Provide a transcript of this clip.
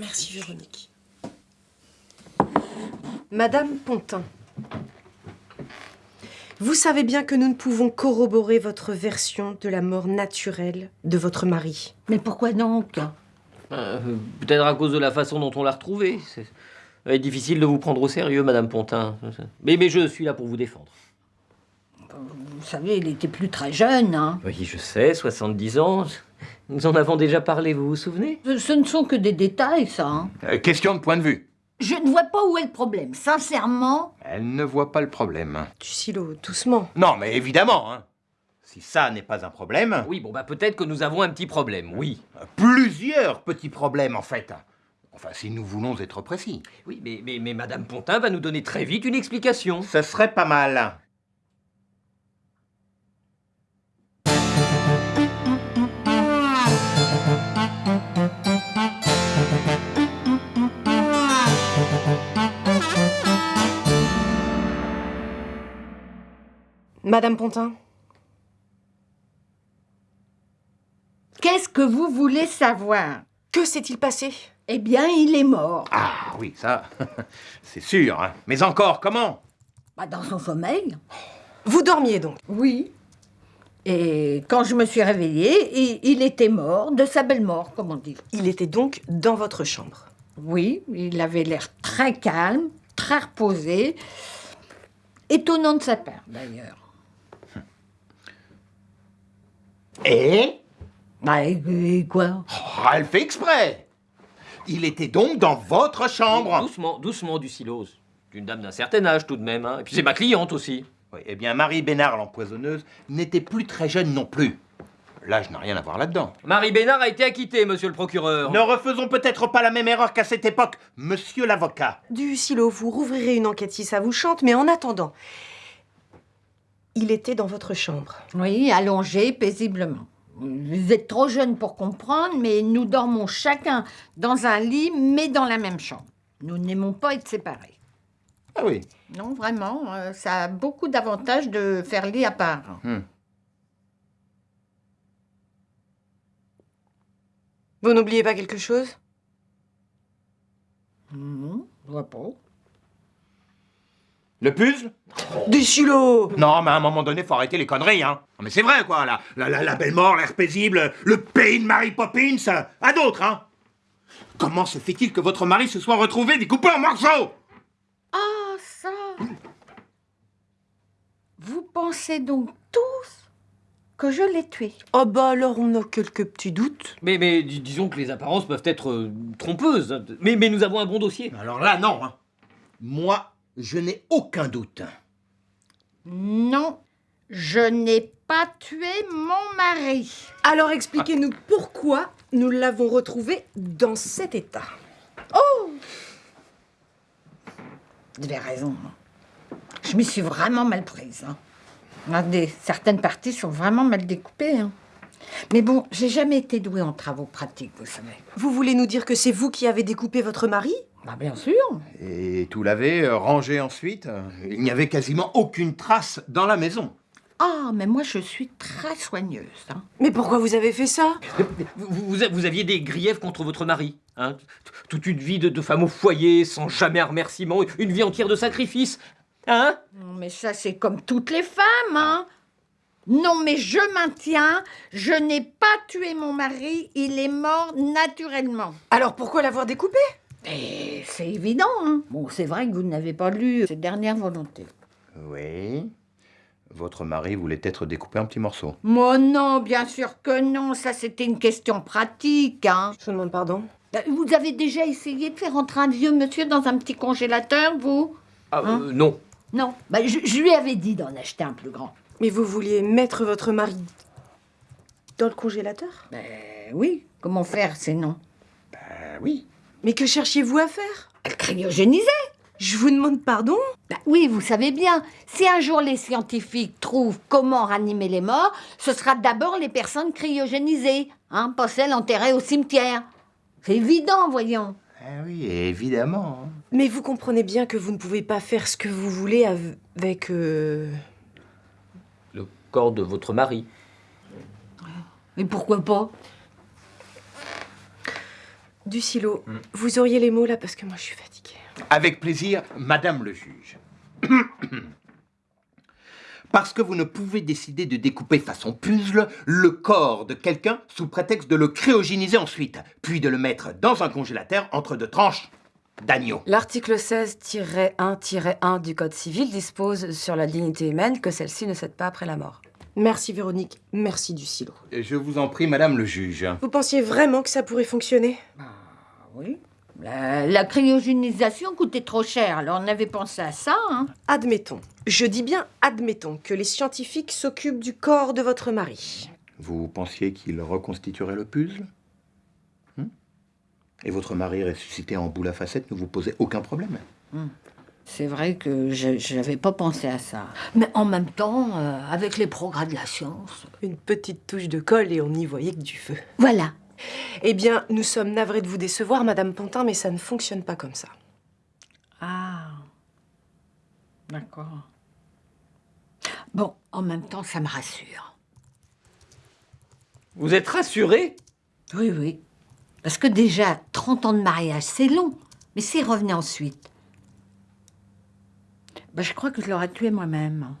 Merci Véronique. Madame Pontin, vous savez bien que nous ne pouvons corroborer votre version de la mort naturelle de votre mari. Mais pourquoi donc? Euh, Peut-être à cause de la façon dont on l'a retrouvé. C'est difficile de vous prendre au sérieux, Madame Pontin. Mais, mais je suis là pour vous défendre. Vous savez, il était plus très jeune. Hein. Oui, je sais, 70 ans. Nous en avons déjà parlé, vous vous souvenez? Ce, ce ne sont que des détails, ça. hein. Euh, question de point de vue. Je ne vois pas où est le problème. Sincèrement, Elle ne voit pas le problème. Du silo, doucement. Non, mais évidemment, hein. Si ça n'est pas un problème, Oui, bon, bah peut-être que nous avons un petit problème, oui. plusieurs petits problèmes en fait. Enfin, si nous voulons être précis. Oui, mais, mais, mais Madame Pontin va nous donner très vite une explication. Ce serait pas mal. Madame Pontin, qu'est-ce que vous voulez savoir? Que s'est-il passé? Eh bien, il est mort. Ah oui, ça, c'est sûr. hein. Mais encore, comment? Bah, dans son sommeil. Vous dormiez donc? Oui. Et quand je me suis réveillée, il, il était mort, de sa belle mort, comme on dit. Il était donc dans votre chambre? Oui, il avait l'air très calme, très reposé. Étonnant de sa part, d'ailleurs. Et? Bah, et, et quoi? Oh, Elle fait exprès. Il était donc dans votre chambre. Doucement, doucement, du silose. Une dame d'un certain âge tout de même, hein. Et puis c'est ma cliente aussi. Oui, eh bien, Marie Bénard, l'empoisonneuse, n'était plus très jeune non plus. L'âge n'a rien à voir là-dedans. Marie Bénard a été acquittée, monsieur le procureur. Ne refaisons peut-être pas la même erreur qu'à cette époque, monsieur l'avocat. Du silo, vous rouvrirez une enquête si ça vous chante, mais en attendant, il était dans votre chambre. Oui, allongé paisiblement. Vous êtes trop jeune pour comprendre, mais nous dormons chacun dans un lit, mais dans la même chambre. Nous n'aimons pas être séparés. Ah oui. Non, vraiment, euh, ça a beaucoup d'avantages de faire lit à part. Vous n'oubliez pas quelque chose? Non, je vois pas. Le puzzle? Du silo Non, mais à un moment donné, faut arrêter les conneries, hein. Non, mais c'est vrai, quoi, la, la, la, la belle mort, l'air paisible, le pays de Mary Poppins, à d'autres, hein. Comment se fait-il que votre mari se soit retrouvé découpé en morceaux? Ah, ça Vous pensez donc tous que je l'ai tué? Oh bah alors on a quelques petits doutes. Mais, mais dis- disons que les apparences peuvent être euh, trompeuses. Mais, mais nous avons un bon dossier. Alors là, non, hein. Moi, je n'ai aucun doute. Non, je n'ai pas tué mon mari. Alors expliquez-nous pourquoi nous l'avons retrouvé dans cet état. Vous avez raison. hein. Je m'y suis vraiment mal prise. hein. Regardez, certaines parties sont vraiment mal découpées. hein. Mais bon, j'ai jamais été douée en travaux pratiques, vous savez. Vous voulez nous dire que c'est vous qui avez découpé votre mari? Bah bien sûr. Et tout lavé, euh, rangé ensuite euh, Il n'y avait quasiment aucune trace dans la maison. Ah, mais moi je suis très soigneuse. hein. Mais pourquoi vous avez fait ça? Vous, vous- vous aviez des griefs contre votre mari. Hein? Toute une vie de, de femme au foyer, sans jamais un remerciement, une vie entière de sacrifices. Hein? Non, Mais ça, c'est comme toutes les femmes, hein. Non, mais je maintiens, je n'ai pas tué mon mari, il est mort naturellement. Alors pourquoi l'avoir découpé? Et c'est évident, hein. Bon, c'est vrai que vous n'avez pas lu ses dernières volontés. Oui. Votre mari voulait être découpé en petits morceaux. Moi, non, bien sûr que non, ça c'était une question pratique, hein. Je demande pardon. Ben, Vous avez déjà essayé de faire entrer un vieux monsieur dans un petit congélateur, vous? Ah, Hein? euh, Non. Non. Ben, je, je lui avais dit d'en acheter un plus grand. Mais vous vouliez mettre votre mari dans le congélateur? Ben oui, comment faire sinon? Ah oui. Mais que cherchiez-vous à faire? Elle cryogénisait Je vous demande pardon? Ben oui, vous savez bien, si un jour les scientifiques trouvent comment ranimer les morts, ce sera d'abord les personnes cryogénisées, hein, pas celles enterrées au cimetière. C'est évident, voyons. Ah oui, évidemment. Mais vous comprenez bien que vous ne pouvez pas faire ce que vous voulez av- avec... euh, Le corps de votre mari. Mais pourquoi pas? Du silo, vous auriez les mots là parce que moi je suis fatiguée. Avec plaisir, Madame le juge. Parce que vous ne pouvez décider de découper façon puzzle le corps de quelqu'un sous prétexte de le cryogéniser ensuite, puis de le mettre dans un congélateur entre deux tranches d'agneau. L'article 16-1-1 du Code civil dispose sur la dignité humaine que celle-ci ne cède pas après la mort. Merci Véronique, merci du silo. Je vous en prie, Madame le juge. Vous pensiez vraiment que ça pourrait fonctionner? Ah oui. La, la cryogénisation coûtait trop cher, alors on avait pensé à ça. Hein. Admettons, je dis bien admettons que les scientifiques s'occupent du corps de votre mari. Vous pensiez qu'il reconstituerait le puzzle? Hmm? Et votre mari ressuscité en boule à facettes ne vous posait aucun problème? C'est vrai que je n'avais pas pensé à ça. Mais en même temps, euh, avec les progrès de la science. Une petite touche de colle et on n'y voyait que du feu. Voilà. Eh bien, nous sommes navrés de vous décevoir, Madame Pontin, mais ça ne fonctionne pas comme ça. Ah. D'accord. Bon, en même temps, ça me rassure. Vous êtes rassuré Oui, oui. Parce que déjà, 30 ans de mariage, c'est long. Mais s'il revenait ensuite, ben, je crois que je l'aurais tué moi-même.